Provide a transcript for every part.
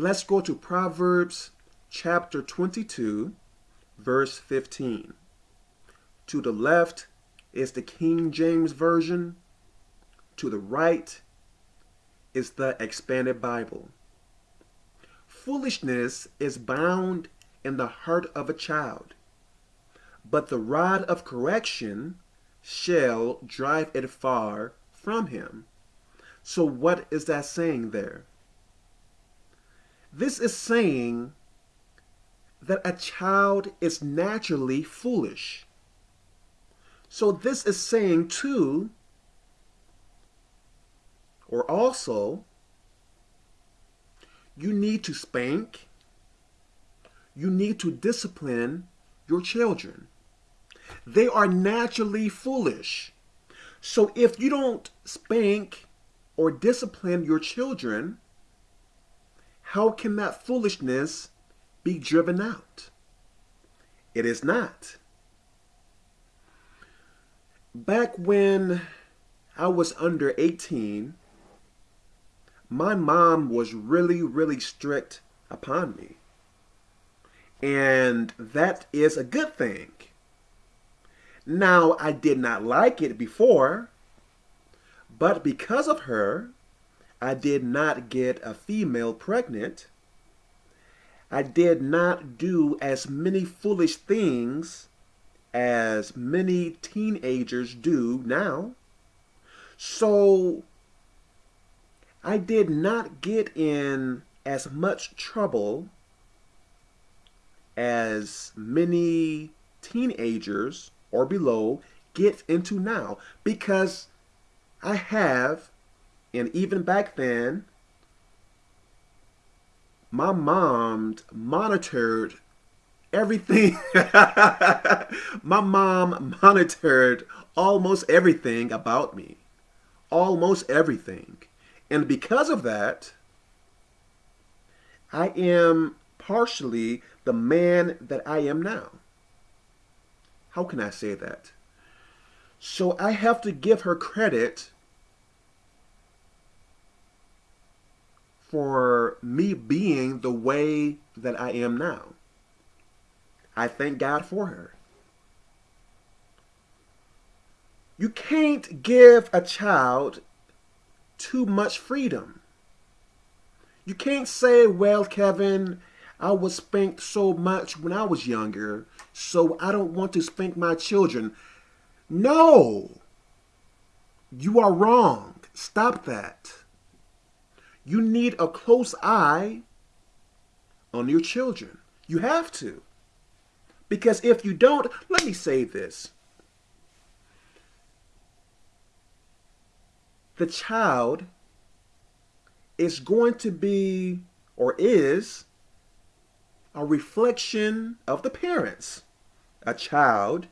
let's go to Proverbs chapter 22, verse 15. To the left is the King James Version. To the right is the Expanded Bible. Foolishness is bound in the heart of a child, but the rod of correction shall drive it far from him. So what is that saying there? This is saying that a child is naturally foolish. So this is saying too, or also, you need to spank, you need to discipline your children. They are naturally foolish. So if you don't spank or discipline your children, how can that foolishness be driven out? It is not. Back when I was under 18, my mom was really, really strict upon me. And that is a good thing. Now, I did not like it before, but because of her, I did not get a female pregnant. I did not do as many foolish things as many teenagers do now. So I did not get in as much trouble as many teenagers or below get into now because I have, and even back then, my mom monitored everything. my mom monitored almost everything about me. Almost everything. And because of that, I am partially the man that I am now. How can I say that? So I have to give her credit for me being the way that I am now. I thank God for her. You can't give a child too much freedom. You can't say, well, Kevin, I was spanked so much when I was younger, so I don't want to spank my children. No! You are wrong. Stop that. You need a close eye on your children. You have to. Because if you don't, let me say this. The child is going to be, or is, a reflection of the parents. A child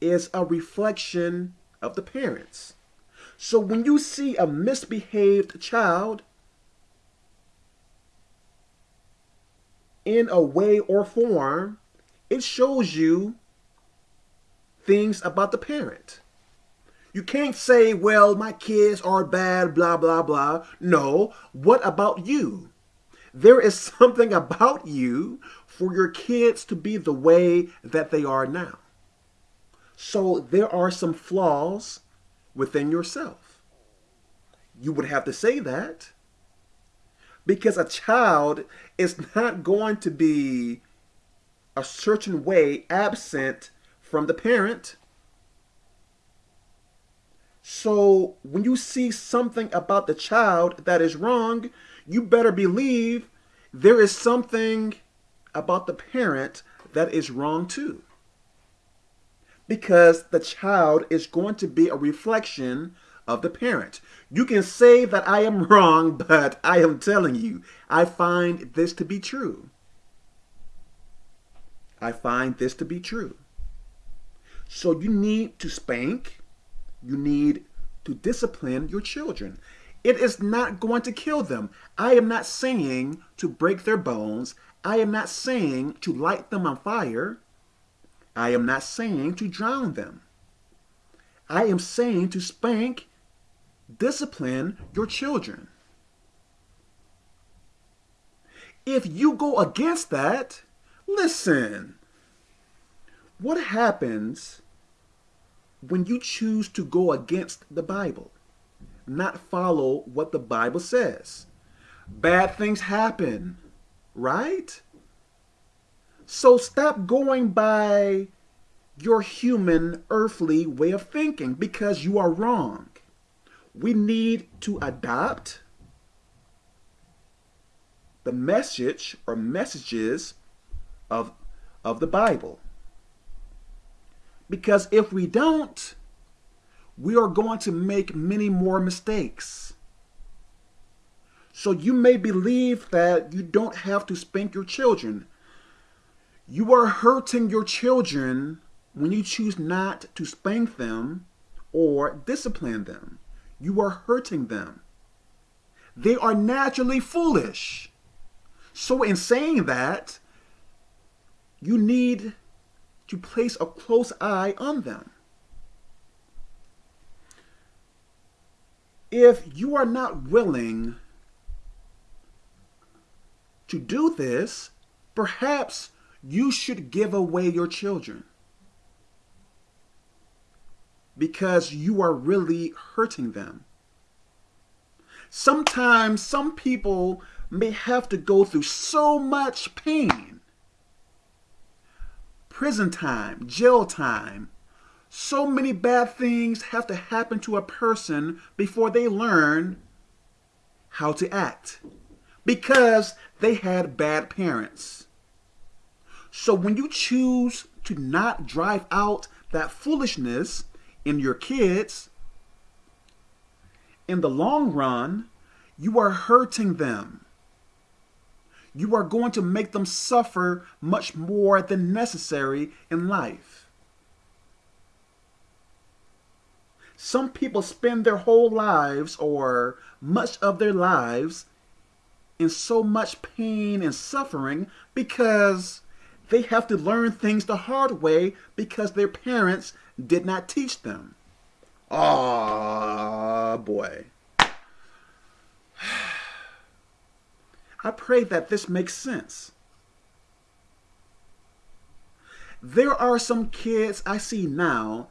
is a reflection of the parents. So when you see a misbehaved child in a way or form, it shows you things about the parent. You can't say, well, my kids are bad, blah, blah, blah. No, what about you? There is something about you for your kids to be the way that they are now. So there are some flaws within yourself. You would have to say that because a child is not going to be a certain way absent from the parent. So when you see something about the child that is wrong, you better believe there is something about the parent that is wrong too. Because the child is going to be a reflection of the parent. You can say that I am wrong, but I am telling you, I find this to be true. I find this to be true. So you need to spank, you need to discipline your children. It is not going to kill them. I am not saying to break their bones. I am not saying to light them on fire. I am not saying to drown them. I am saying to spank, discipline your children. if you go against that, listen, what happens when you choose to go against the Bible, not follow what the Bible says? Bad things happen, right? So stop going by your human, earthly way of thinking because you are wrong. We need to adopt the message or messages of, of the Bible. Because if we don't, we are going to make many more mistakes. So you may believe that you don't have to spank your children. You are hurting your children when you choose not to spank them or discipline them. You are hurting them. They are naturally foolish. So in saying that, you need to place a close eye on them. If you are not willing to do this, perhaps you should give away your children because you are really hurting them. Sometimes some people may have to go through so much pain. Prison time, jail time. So many bad things have to happen to a person before they learn how to act because they had bad parents. So when you choose to not drive out that foolishness in your kids, in the long run, you are hurting them you are going to make them suffer much more than necessary in life. Some people spend their whole lives or much of their lives in so much pain and suffering because they have to learn things the hard way because their parents did not teach them. Ah, boy. I pray that this makes sense. There are some kids I see now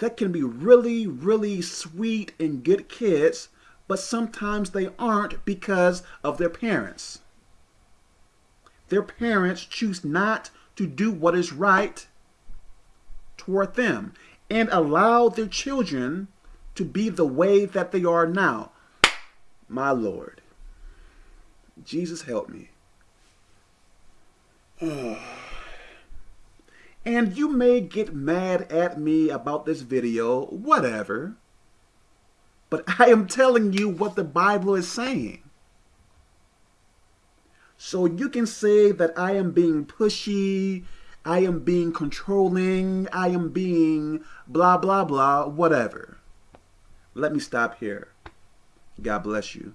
that can be really, really sweet and good kids, but sometimes they aren't because of their parents. Their parents choose not to do what is right toward them and allow their children to be the way that they are now. My Lord. Jesus help me. and you may get mad at me about this video, whatever. But I am telling you what the Bible is saying. So you can say that I am being pushy, I am being controlling, I am being blah, blah, blah, whatever. Let me stop here. God bless you.